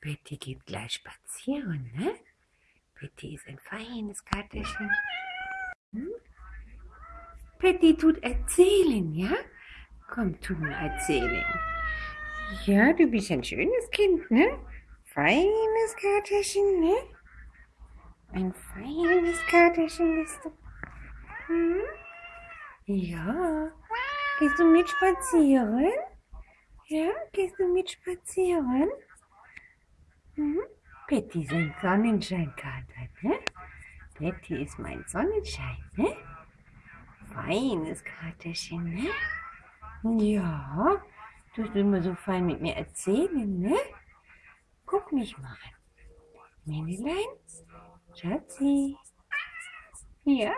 Betty geht gleich spazieren, ne? Betty ist ein feines Katerchen. Hm? Betty tut erzählen, ja? Komm, tu mal erzählen. Ja, du bist ein schönes Kind, ne? Feines Katerchen, ne? Ein feines Katerchen bist du. Hm? Ja. Gehst du mit spazieren? Ja, gehst du mit spazieren? Mhm. Ist ein Sonnenscheinkater, ne? Betty ist mein Sonnenschein, ne? Feines Katerchen, ne? Ja, du hast immer so fein mit mir erzählen, ne? Guck mich mal an. Männlein, Schatzi. Ja.